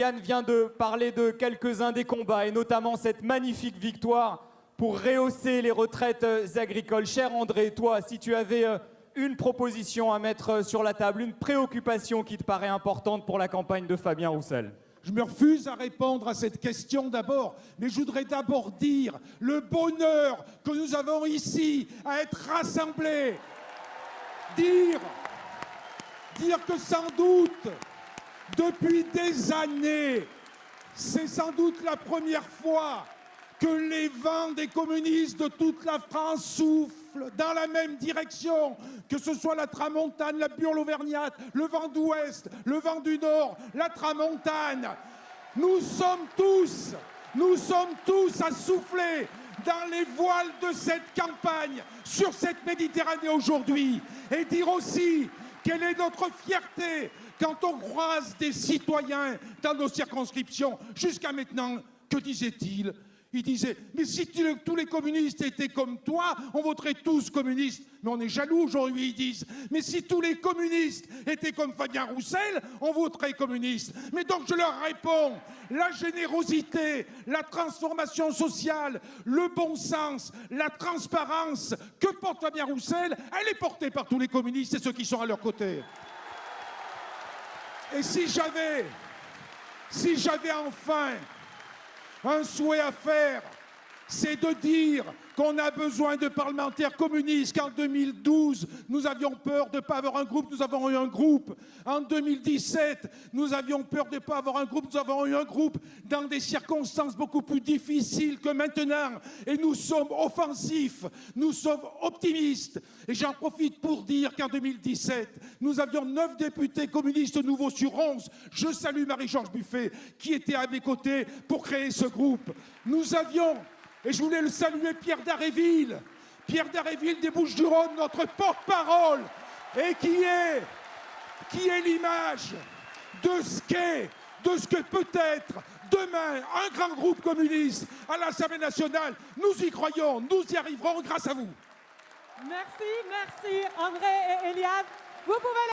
Yann vient de parler de quelques-uns des combats et notamment cette magnifique victoire pour rehausser les retraites euh, agricoles. Cher André, toi, si tu avais euh, une proposition à mettre euh, sur la table, une préoccupation qui te paraît importante pour la campagne de Fabien Roussel je me refuse à répondre à cette question d'abord, mais je voudrais d'abord dire le bonheur que nous avons ici à être rassemblés. Dire, dire que sans doute, depuis des années, c'est sans doute la première fois que les vents des communistes de toute la France soufflent dans la même direction, que ce soit la tramontane, la burle auvergnate, le vent d'ouest, le vent du nord, la tramontane. Nous sommes tous, nous sommes tous à souffler dans les voiles de cette campagne sur cette Méditerranée aujourd'hui et dire aussi quelle est notre fierté quand on croise des citoyens dans nos circonscriptions. Jusqu'à maintenant, que disait-il? Il disait, mais si tous les communistes étaient comme toi, on voterait tous communistes. Mais on est jaloux aujourd'hui, ils disent. Mais si tous les communistes étaient comme Fabien Roussel, on voterait communiste. Mais donc je leur réponds, la générosité, la transformation sociale, le bon sens, la transparence que porte Fabien Roussel, elle est portée par tous les communistes et ceux qui sont à leur côté. Et si j'avais, si j'avais enfin un souhait à faire, c'est de dire qu'on a besoin de parlementaires communistes, qu'en 2012, nous avions peur de ne pas avoir un groupe, nous avons eu un groupe. En 2017, nous avions peur de ne pas avoir un groupe, nous avons eu un groupe dans des circonstances beaucoup plus difficiles que maintenant. Et nous sommes offensifs, nous sommes optimistes. Et j'en profite pour dire qu'en 2017, nous avions neuf députés communistes nouveaux sur 11. Je salue Marie-Georges Buffet, qui était à mes côtés pour créer ce groupe. Nous avions et je voulais le saluer, Pierre Daréville, Pierre Daréville des Bouches-du-Rhône, notre porte-parole, et qui est, qui est l'image de ce qu'est, de ce que peut être demain un grand groupe communiste à l'Assemblée nationale. Nous y croyons, nous y arriverons grâce à vous. Merci, merci André et Eliane. Vous pouvez